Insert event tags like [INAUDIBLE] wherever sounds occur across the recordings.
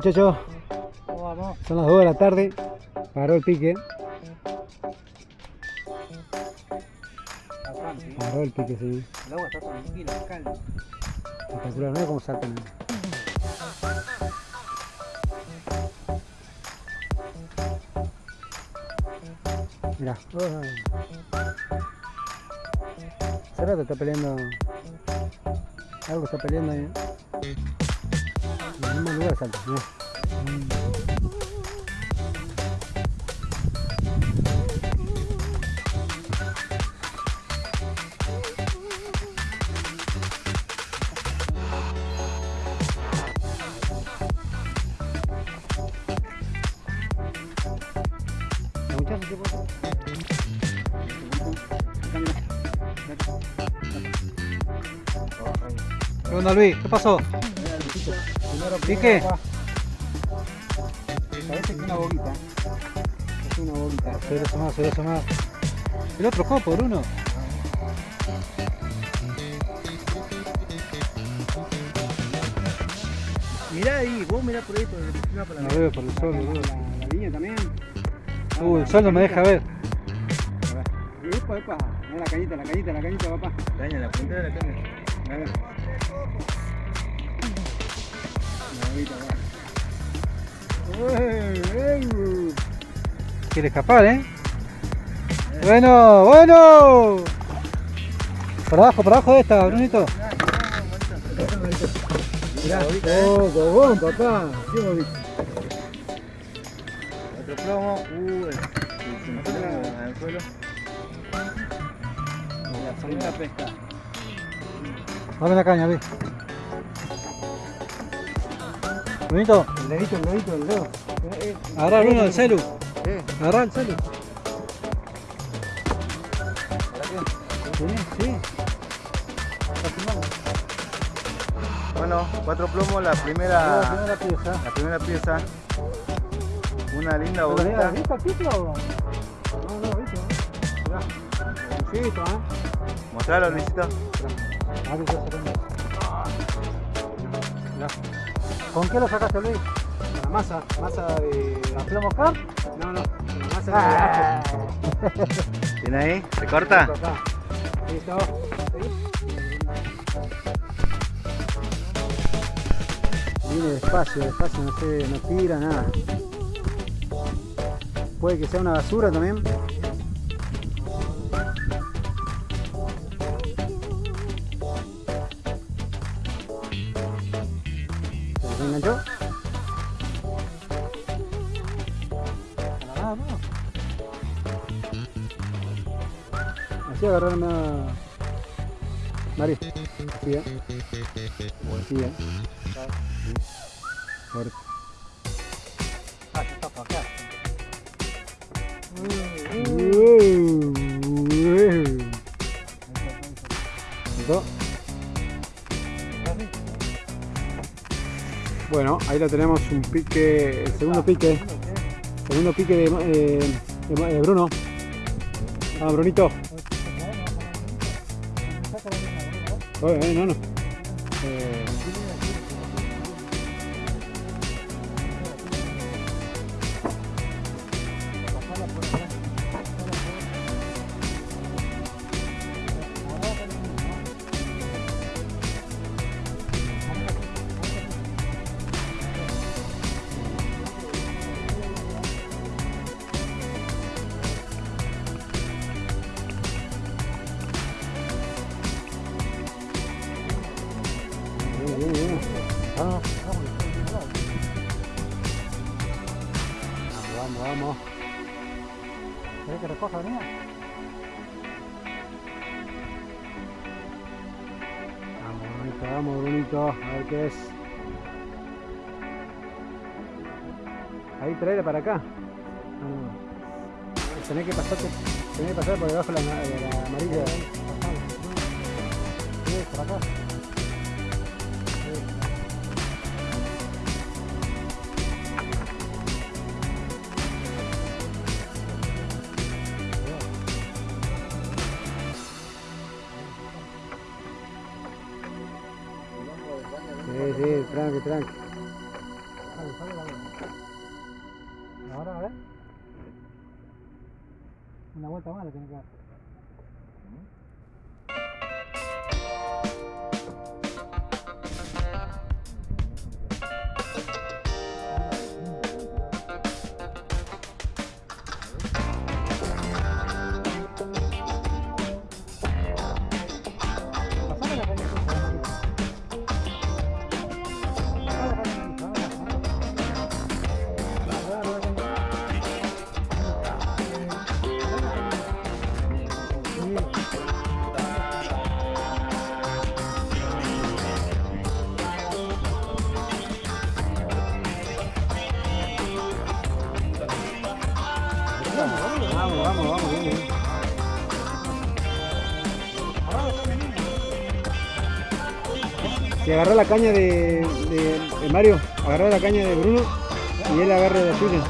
muchachos. vamos? Son las 2 de la tarde. Paró el pique. Paró el pique, sí. El agua está tranquila, calma. Espectacular, mira cómo saltan. Mira. Hace rato está peleando. Algo está peleando ahí. El mismo lugar salta. Mira. La muchacha, ¿qué pasa? ¿Qué onda Luis? ¿Qué. Parece que una boquita. Es una boquita. Cero más, cero más. El otro copo, Bruno. Mirá ahí, vos mirá por ahí, por el, la No veo por el sol, la, boludo. la, la línea también. Uh, el sol no me deja ver. Epa, epa. Mirá la cañita, la cañita, la cañita, papá. Caña, la puntera de la caña. Quiere escapar, ¿eh? Bueno, bueno. Por abajo, por abajo de esta, Brunito. Mirá, Oh, cogón, papá. Otro plomo. Uh, al suelo. La segunda pesca. Dame la caña, ve. Brunito, El dedito, el dedito, el dedo. Eh, eh. agarra Bruno el celu. Eh, Agarra el celu. Sí, sí. Bueno, cuatro plomos, la La primera, primera pieza. la primera pieza. Una linda ¿Pero bolita. ¿Has visto pico? No, no, viste. Mirá. Luisito, ¿eh? Mostralo, Luisito. Mirá. ¿Con qué lo sacaste, Luis? Con la masa, masa de. ¿La plomo car? No, no, con la masa Ah. de. ¿Tiene ahí? ¿Se corta? Acá. Listo. Viene despacio, despacio, no sé, no tira nada. Puede que sea una basura también. Así agarrarme a... Mari, así, ¿eh? Así, ¿eh? Fuerte. Ah, está para acá. ¿Listo? Bueno, ahí lo tenemos un pique, el segundo pique, segundo pique de, eh, de- de Bruno. Ah, Brunito. Oye, no, no. Eh, Vamos, vamos, vamos. ¿Querés que recoja, venía? Vamos, Brunito, vamos, Brunito. A ver qué es. Ahí, traerle para acá. Vamos. Tenés que pasarte, tenés que pasar por debajo de la, de la amarilla. Sí, por acá. Sí, tranqui, tranqui. Ahora, a ver. Una vuelta más le tiene que dar. Vamos, vamos, vamos, vamos. Si agarra la caña de, de- de Mario, agarra la caña de Bruno y él agarra la suya.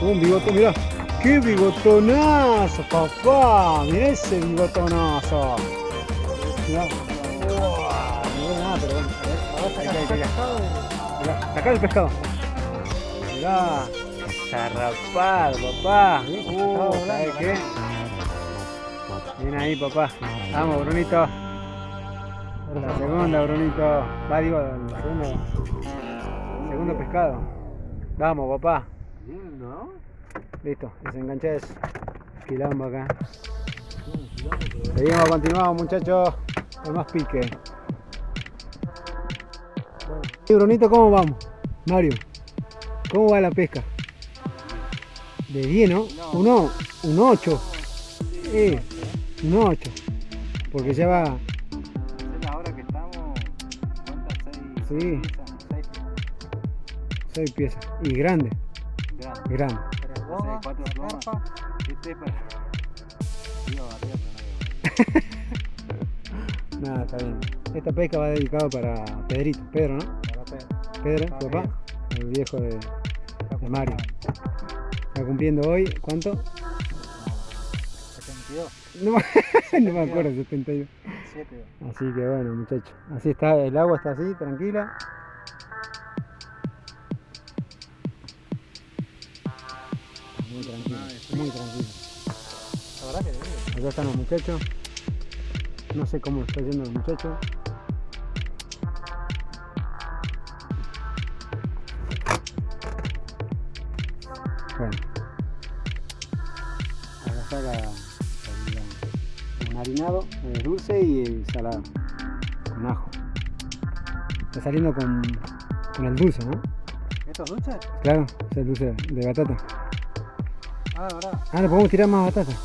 Un bigote, mira. ¡Qué bigotonazo, papá! Mira ese bigotonazo. El. Mirá, saca el pescado. Mirá. Zarrapado, papá. Uh, ¿sabes qué? Bien ahí, papá. Vamos, Brunito. La segunda, Brunito. Va, digo, la segunda. Segundo pescado. Vamos, papá. Bien, ¿no? Listo, desenganché eso. Quilombo acá. Seguimos, continuamos muchachos. Con más pique. Y Brunito, ¿cómo vamos? Mario, ¿cómo va la pesca? De 10, ¿no? Un, un 8. Sí, un 8. Porque ya va. Es la hora que estamos. Sí. piezas, Seis 6 piezas. Y grande, grandes. grande. Seis, cuatro. Este para. Iba a barrer, pero no iba. Nada, está bien. Esta pesca va dedicada para Pedrito, Pedro, ¿no? Para Pedro. Pedro, Para papá, viejo. el viejo de, de Mario. Está cumpliendo hoy, ¿cuánto? 72. No, me- no me acuerdo, 72. 7. Así que bueno, muchachos. Así está, el agua está así, tranquila. Muy tranquilo, muy tranquilo. La verdad que. Acá están los muchachos. No sé cómo está yendo los muchachos. Bueno. Acá está la, el marinado, el dulce y el salado. Con ajo. Está saliendo con, con el dulce, ¿no? ¿Estos dulces? Claro, es el dulce de batata. Ah, ¿verdad? Ah, le podemos tirar más batata.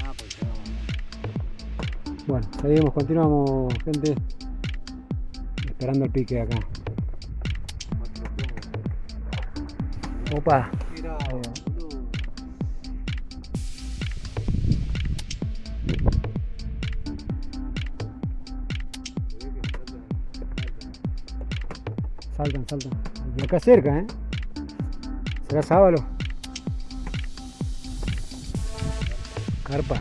Ah, pues ya. Bueno, seguimos, continuamos, gente. Esperando el pique acá. Opa. Saltan, saltan. Y acá cerca, ¿eh? ¿Será sábalo? Carpa.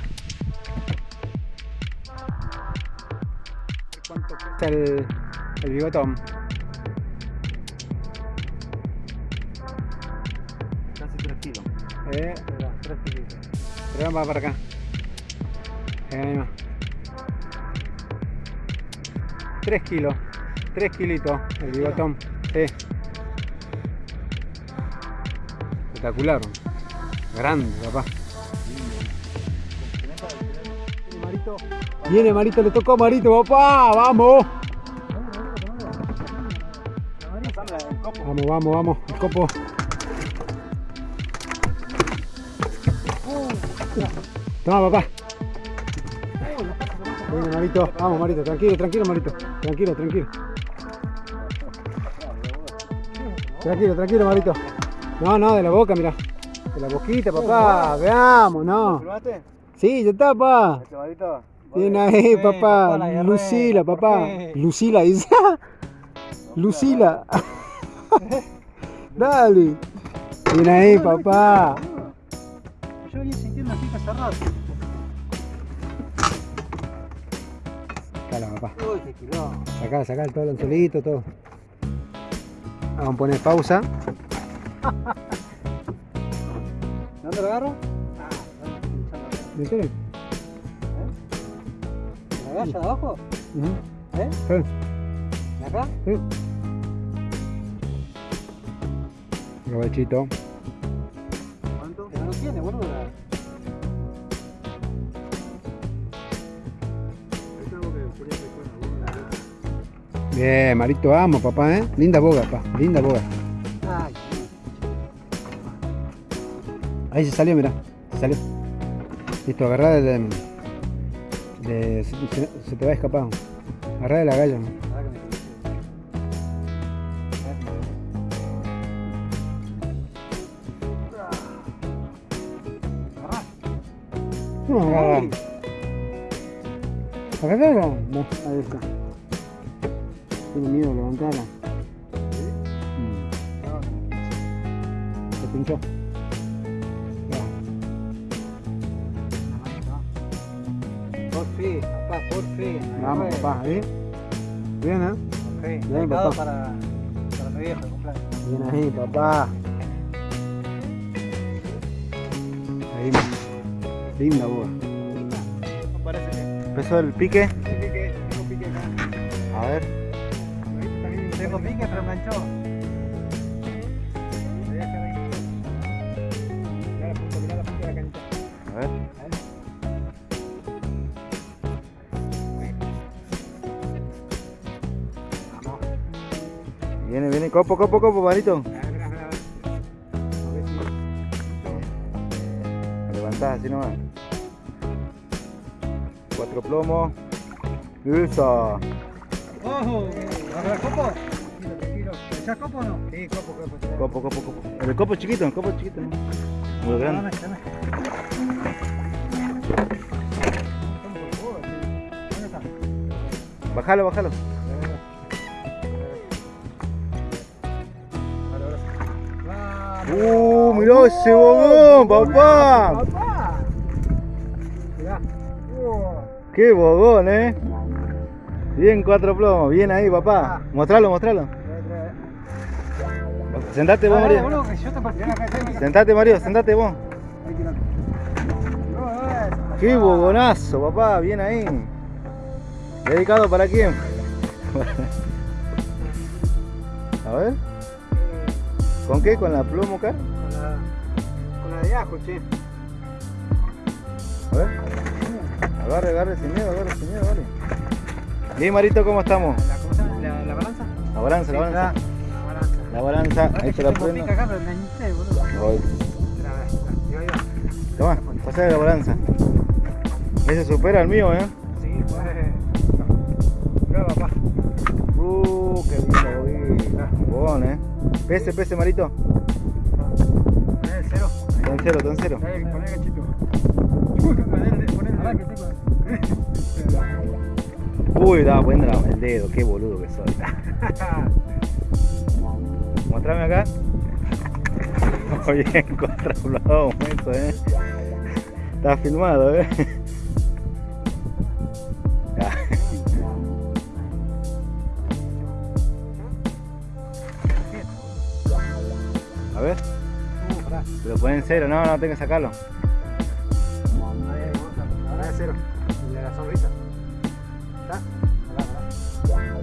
¿Cuánto cuesta el, el bigotón? Casi 3 kilos. Eh, 3 kilos. Pero va para acá. Va. 3 kilos. 3 kilitos el bigotón. Sí. Espectacular. Grande, papá. Viene Marito, le tocó Marito, papá. Vamos. Vamos, vamos, vamos. El copo. Toma, papá. Viene Marito. Vamos, Marito. Tranquilo, tranquilo, Marito. Tranquilo, tranquilo. Tranquilo, tranquilo, Marito. No, no, de la boca, mira. De la boquita, papá. Veamos, no. Sí, ya está, papá. Bien ahí, papá. Lucila, papá. Lucila dice. [LAUGHS] Lucila. [LAUGHS] Dale. Bien ahí, papá. Yo venía sintiendo así hace rato. Cala, papá. Uy, qué quilombo. Sacá, sacá todo el anzuelito, todo. Vamos a poner pausa. [LAUGHS] ¿Dónde lo agarro? Ah, ¿dónde estoy pinchando acá? ¿En serio? ¿La galla de abajo? Ujú. ¿Eh? Sí, ¿De acá? sí. Provechito. ¿Cuánto? Pero no tiene, boludo. Bien, Marito, vamos, papá, ¿eh? Linda boga, papá. Linda boga. Ay, Ahí se salió, mirá. Se salió. Listo, agarrá de, de- se, se- te va a escapar. Agarrá de la galla. ¿no? conocés. Agarrá. No, ahí está. Tiene miedo levantarla. Mm, se pinchó. Por fin, papá, por fin. Vamos, papá. ¿eh? Bien, ¿eh? Por fin. Bien, papá. para, para mi viejo cumpleaños. Bien ahí, papá. Ahí. Linda. Parece que empezó el pique. Tengo pique acá. A ver. Tengo pique, pero enganchó. A ver. Viene, viene. Copo, copo, copo, Marito. Levantás así nomás. Cuatro plomos. Eso. ¡Ojo! ¿Agarras copo? ¿Echás copo o no? Sí, copo, copo. Copo, copo, copo. El copo chiquito, el copo chiquito. ¿no? Muy grande. Dame, dame. ¿Dónde está? Bájalo, bájalo. Uh, mirá ese bogón, papá. ¡Papá! Mirá. Qué bogón, eh. Bien, cuatro plomos. Bien ahí, papá. Mostralo, mostralo. Sentate vos, Dale, Mario. Sentate, Mario, sentate vos. Qué bogonazo, papá. Bien ahí. ¿Dedicado para quién? [LAUGHS] A ver. ¿Con qué? ¿Con la pluma acá? Con la, con la de ajo, che. A ver. Agarre, agarre sin miedo, agarre sin miedo, dale. Bien, Marito, ¿cómo estamos? La, ¿Cómo llama? ¿La, la balanza? La balanza, la balanza. La balanza. La balanza, ahí te la prendo. acá, boludo. Toma, pasá de la balanza. Ese supera el mío, ¿eh? Sí, pues. Mirá, papá. Uh, qué lindo, bogón, ¿eh? Pese, pese, Marito. El cero. Está en cero, está en cero. Poné gachito. [LAUGHS] Uy, estaba poniendo el dedo, qué boludo que soy. [LAUGHS] Mostrame acá. [LAUGHS] Muy bien, cuatro plomos, eso, eh. Está filmado, eh. Lo ponen en cero, no, no, tengo que sacarlo. Ahora es cero. El de la sonrisa. ¿Está?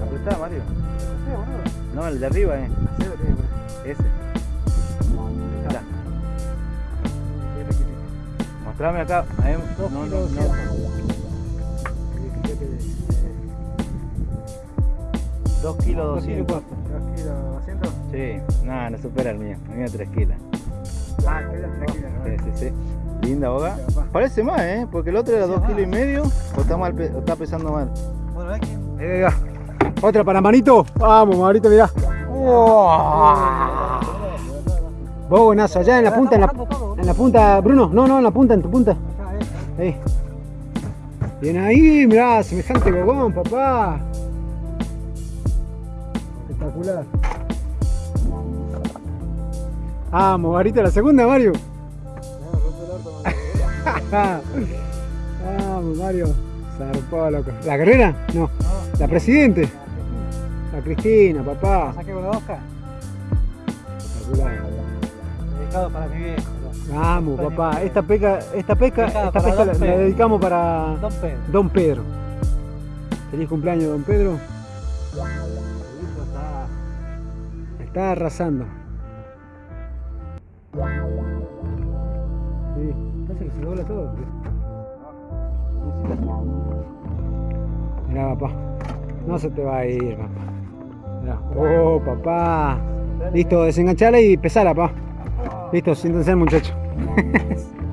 Apretá, Mario. No, el de arriba, eh. Cero tiene poner. Ese. Mirá, mostrame acá. Ahí, Dos no, no, kilos no. Dos kilos Dos kilos 200. cuatro. Dos kilos doscientos. Sí, nada, no supera el mío. El mío 3 kilos. Ah. Linda boga. Parece más, ¿eh? Porque el otro era Sí, 2 va. kilos y medio. O está, mal, o está pesando mal. Bueno. Ahí. Otra para Manito. Vamos, Marito, mirá. Vos buenazo, allá en la punta, en la, en la punta, Bruno, no, no, en la punta, en tu punta. Acá, eh. Ahí. Bien ahí, mirá, semejante cogón, papá. Espectacular. Vamos, varita la segunda, Mario. [LAUGHS] Vamos, Mario. Zarpado, loco. ¿La carrera? No. No, ¿La presidente? La Cristina, papá. saqué con la Oscar. Espectacular. Dedicado para mi viejo. Vamos, papá. Esta pesca, esta Dedicada esta Don la, la dedicamos para Don Pedro. Don Pedro. Feliz cumpleaños, Don Pedro. Está arrasando. Sí, parece que se dobla todo. Mirá, papá. No se te va a ir, papá. Mirá. Oh, papá. Listo, desenganchala y pesala, papá. Listo, siéntense, muchachos. [LAUGHS]